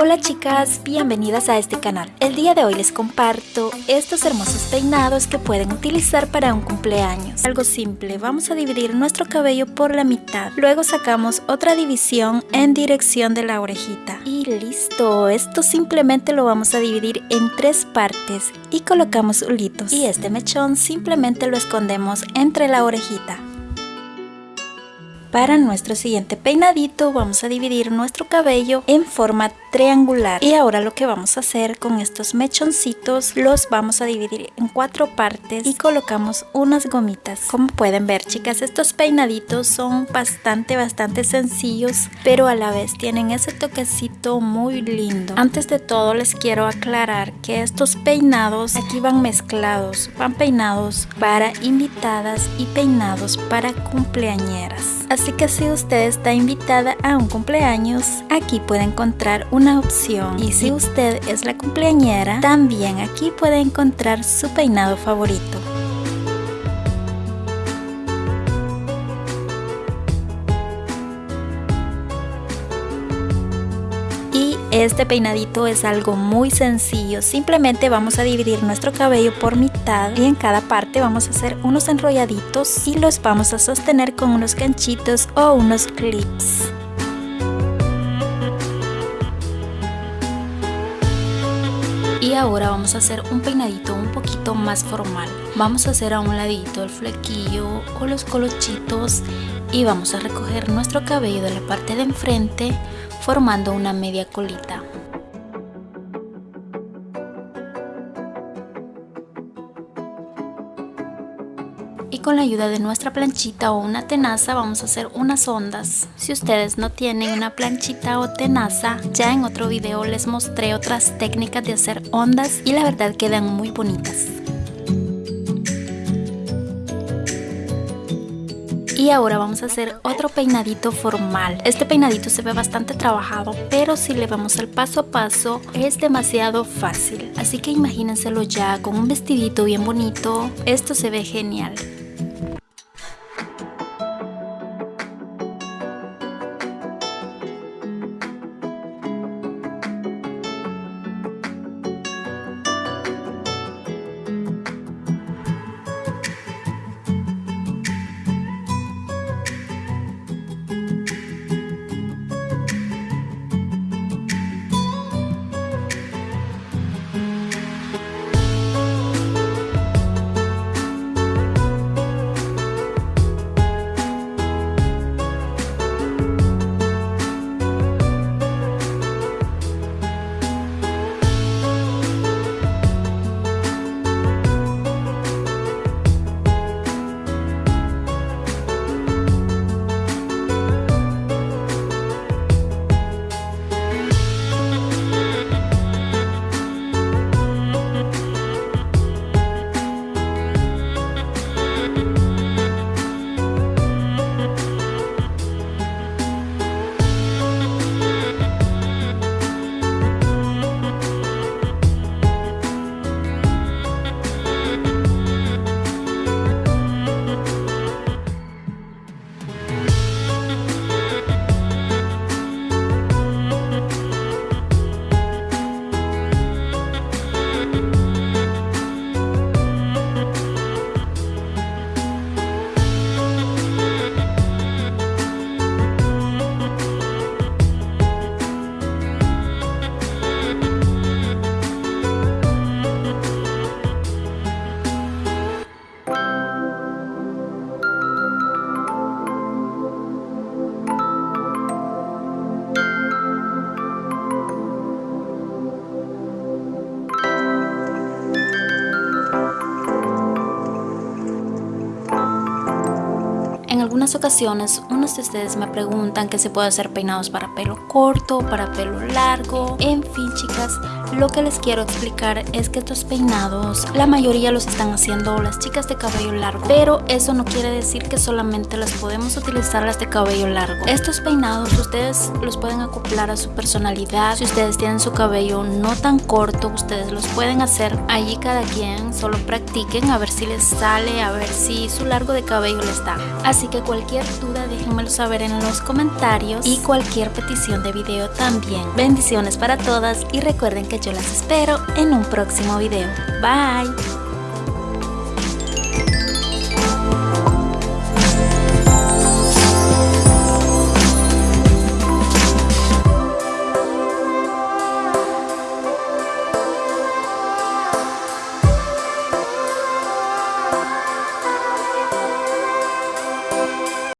Hola chicas, bienvenidas a este canal. El día de hoy les comparto estos hermosos peinados que pueden utilizar para un cumpleaños. Algo simple, vamos a dividir nuestro cabello por la mitad. Luego sacamos otra división en dirección de la orejita. Y listo, esto simplemente lo vamos a dividir en tres partes y colocamos hulitos. Y este mechón simplemente lo escondemos entre la orejita. Para nuestro siguiente peinadito vamos a dividir nuestro cabello en forma triangular. Y ahora lo que vamos a hacer con estos mechoncitos los vamos a dividir en cuatro partes y colocamos unas gomitas. Como pueden ver chicas estos peinaditos son bastante bastante sencillos pero a la vez tienen ese toquecito muy lindo. Antes de todo les quiero aclarar que estos peinados aquí van mezclados van peinados para invitadas y peinados para cumpleañeras así que si usted está invitada a un cumpleaños aquí puede encontrar un una opción y si usted es la cumpleañera, también aquí puede encontrar su peinado favorito. Este peinadito es algo muy sencillo, simplemente vamos a dividir nuestro cabello por mitad y en cada parte vamos a hacer unos enrolladitos y los vamos a sostener con unos ganchitos o unos clips. y ahora vamos a hacer un peinadito un poquito más formal vamos a hacer a un ladito el flequillo o los colochitos y vamos a recoger nuestro cabello de la parte de enfrente formando una media colita y con la ayuda de nuestra planchita o una tenaza vamos a hacer unas ondas. Si ustedes no tienen una planchita o tenaza, ya en otro video les mostré otras técnicas de hacer ondas y la verdad quedan muy bonitas. Y ahora vamos a hacer otro peinadito formal. Este peinadito se ve bastante trabajado, pero si le vamos al paso a paso es demasiado fácil. Así que imagínenselo ya con un vestidito bien bonito. Esto se ve genial. En algunas ocasiones, unos de ustedes me preguntan que se puede hacer peinados para pelo corto, para pelo largo, en fin chicas, lo que les quiero explicar es que estos peinados, la mayoría los están haciendo las chicas de cabello largo, pero eso no quiere decir que solamente las podemos utilizar las de cabello largo. Estos peinados ustedes los pueden acoplar a su personalidad, si ustedes tienen su cabello no tan corto, ustedes los pueden hacer allí cada quien, solo practiquen a ver si les sale, a ver si su largo de cabello les da. Así que cualquier duda déjenmelo saber en los comentarios y cualquier petición de video también. Bendiciones para todas y recuerden que yo las espero en un próximo video. Bye.